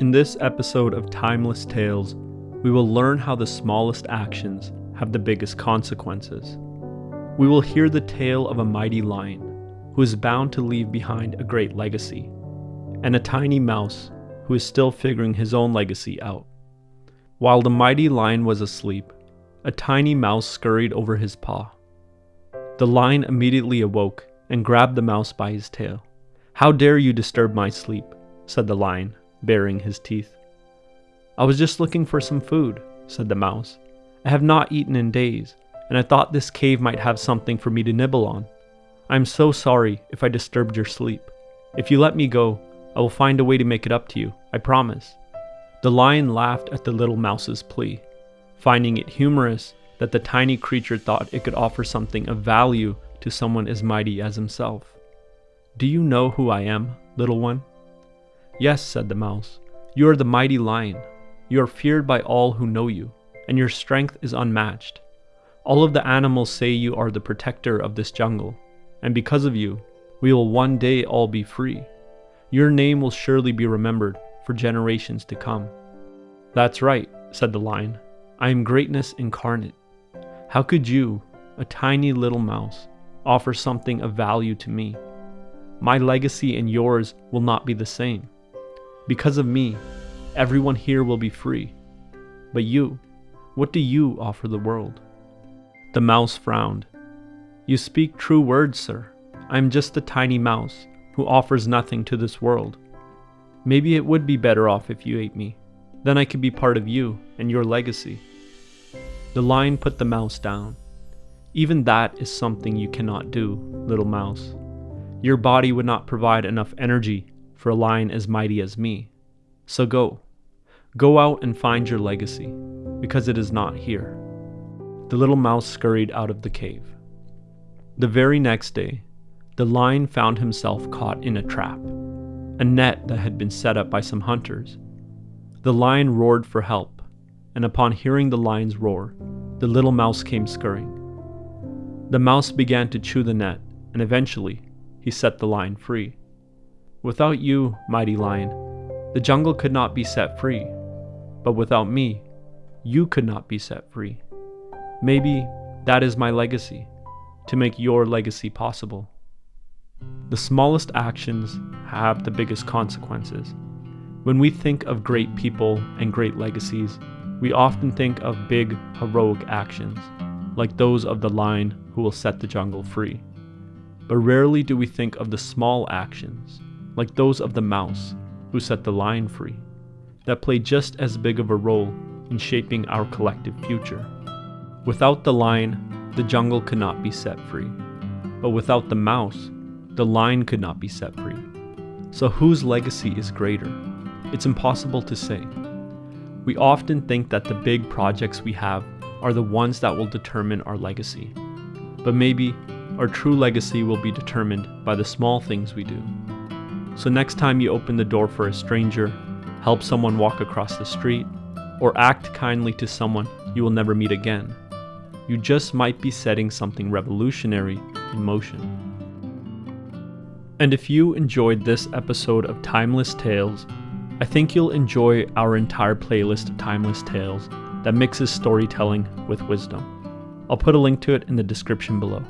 In this episode of Timeless Tales, we will learn how the smallest actions have the biggest consequences. We will hear the tale of a mighty lion who is bound to leave behind a great legacy, and a tiny mouse who is still figuring his own legacy out. While the mighty lion was asleep, a tiny mouse scurried over his paw. The lion immediately awoke and grabbed the mouse by his tail. How dare you disturb my sleep, said the lion, baring his teeth. I was just looking for some food, said the mouse. I have not eaten in days, and I thought this cave might have something for me to nibble on. I am so sorry if I disturbed your sleep. If you let me go, I will find a way to make it up to you, I promise. The lion laughed at the little mouse's plea, finding it humorous that the tiny creature thought it could offer something of value to someone as mighty as himself. Do you know who I am, little one? Yes, said the mouse. You are the mighty lion. You are feared by all who know you, and your strength is unmatched. All of the animals say you are the protector of this jungle, and because of you, we will one day all be free. Your name will surely be remembered for generations to come. That's right, said the lion. I am greatness incarnate. How could you, a tiny little mouse, offer something of value to me? My legacy and yours will not be the same. Because of me, everyone here will be free. But you, what do you offer the world? The mouse frowned. You speak true words, sir. I am just a tiny mouse who offers nothing to this world. Maybe it would be better off if you ate me. Then I could be part of you and your legacy. The lion put the mouse down. Even that is something you cannot do, little mouse. Your body would not provide enough energy for a lion as mighty as me. So go. Go out and find your legacy, because it is not here. The little mouse scurried out of the cave. The very next day, the lion found himself caught in a trap, a net that had been set up by some hunters. The lion roared for help, and upon hearing the lion's roar, the little mouse came scurrying. The mouse began to chew the net, and eventually, he set the lion free. Without you, mighty lion, the jungle could not be set free. But without me, you could not be set free. Maybe that is my legacy, to make your legacy possible. The smallest actions have the biggest consequences. When we think of great people and great legacies, we often think of big, heroic actions, like those of the lion who will set the jungle free. But rarely do we think of the small actions, like those of the mouse who set the lion free, that play just as big of a role in shaping our collective future. Without the lion, the jungle could not be set free. But without the mouse, the lion could not be set free. So whose legacy is greater? It's impossible to say. We often think that the big projects we have are the ones that will determine our legacy. But maybe our true legacy will be determined by the small things we do. So next time you open the door for a stranger, help someone walk across the street, or act kindly to someone you will never meet again, you just might be setting something revolutionary in motion. And if you enjoyed this episode of Timeless Tales, I think you'll enjoy our entire playlist of Timeless Tales that mixes storytelling with wisdom. I'll put a link to it in the description below.